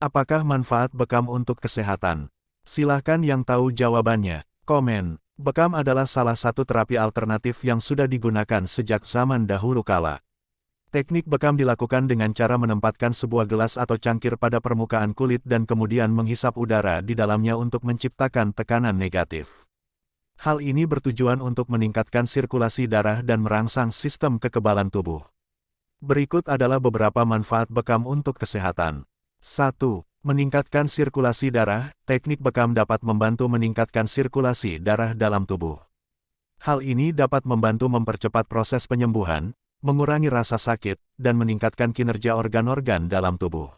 Apakah manfaat bekam untuk kesehatan? Silahkan yang tahu jawabannya. Komen. Bekam adalah salah satu terapi alternatif yang sudah digunakan sejak zaman dahulu kala. Teknik bekam dilakukan dengan cara menempatkan sebuah gelas atau cangkir pada permukaan kulit dan kemudian menghisap udara di dalamnya untuk menciptakan tekanan negatif. Hal ini bertujuan untuk meningkatkan sirkulasi darah dan merangsang sistem kekebalan tubuh. Berikut adalah beberapa manfaat bekam untuk kesehatan. 1. Meningkatkan sirkulasi darah, teknik bekam dapat membantu meningkatkan sirkulasi darah dalam tubuh. Hal ini dapat membantu mempercepat proses penyembuhan, mengurangi rasa sakit, dan meningkatkan kinerja organ-organ dalam tubuh.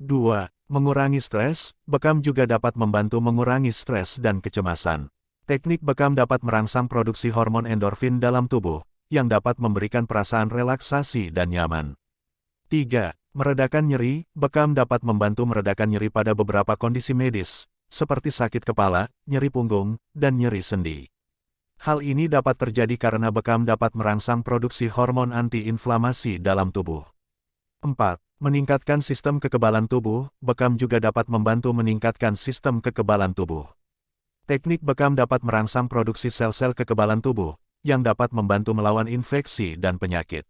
2. Mengurangi stres, bekam juga dapat membantu mengurangi stres dan kecemasan. Teknik bekam dapat merangsang produksi hormon endorfin dalam tubuh, yang dapat memberikan perasaan relaksasi dan nyaman. 3. Meredakan nyeri, bekam dapat membantu meredakan nyeri pada beberapa kondisi medis, seperti sakit kepala, nyeri punggung, dan nyeri sendi. Hal ini dapat terjadi karena bekam dapat merangsang produksi hormon antiinflamasi dalam tubuh. 4. Meningkatkan sistem kekebalan tubuh, bekam juga dapat membantu meningkatkan sistem kekebalan tubuh. Teknik bekam dapat merangsang produksi sel-sel kekebalan tubuh, yang dapat membantu melawan infeksi dan penyakit.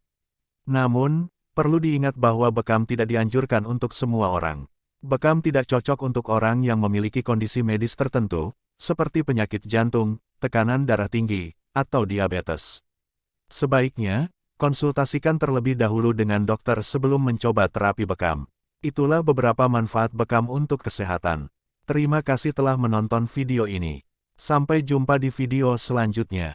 Namun, Perlu diingat bahwa bekam tidak dianjurkan untuk semua orang. Bekam tidak cocok untuk orang yang memiliki kondisi medis tertentu, seperti penyakit jantung, tekanan darah tinggi, atau diabetes. Sebaiknya, konsultasikan terlebih dahulu dengan dokter sebelum mencoba terapi bekam. Itulah beberapa manfaat bekam untuk kesehatan. Terima kasih telah menonton video ini. Sampai jumpa di video selanjutnya.